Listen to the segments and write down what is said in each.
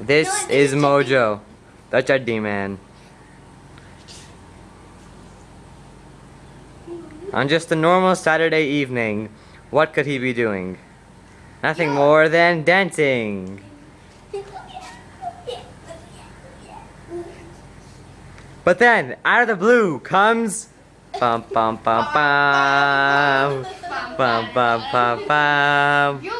This no, is Mojo. That's a D-man. On just a normal Saturday evening, what could he be doing? Nothing more than dancing. But then, out of the blue comes... Bum bum bum bum. bum bum bum bum.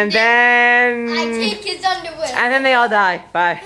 And then. I take his underwear. And then they all die. Bye.